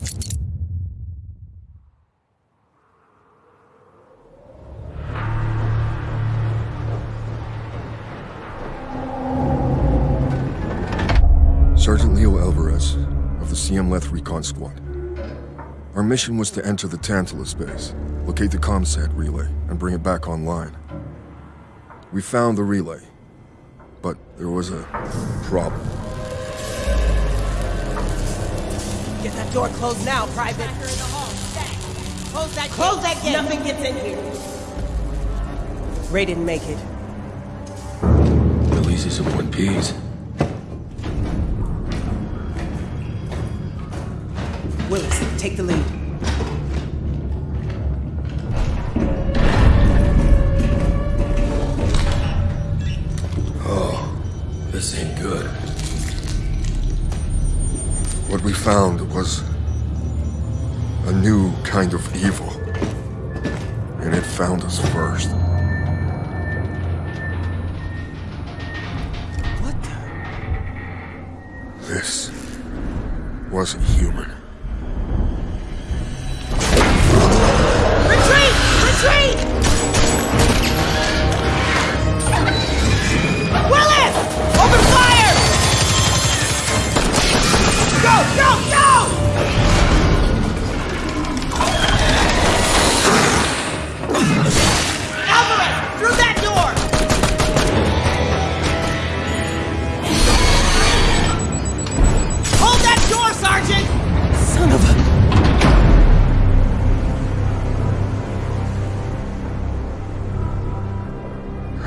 Sergeant Leo Alvarez of the CM Leth Recon Squad. Our mission was to enter the Tantalus base, locate the ComSat relay, and bring it back online. We found the relay, but there was a problem. Get that door closed now, Private. Close that Close that gate. Nothing gets in here. Ray didn't make it. At least he's in one piece. Willis, take the lead. Oh, this ain't good. What we found was a new kind of evil. And it found us first. What the? This wasn't human. Retreat! Retreat!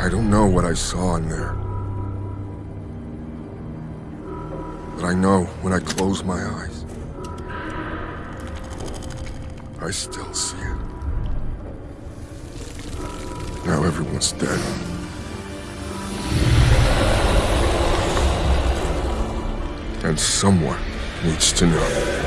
I don't know what I saw in there. But I know when I close my eyes, I still see it. Now everyone's dead. And someone needs to know.